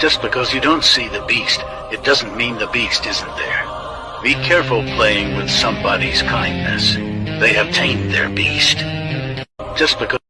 Just because you don't see the beast, it doesn't mean the beast isn't there. Be careful playing with somebody's kindness. They have tamed their beast. Just because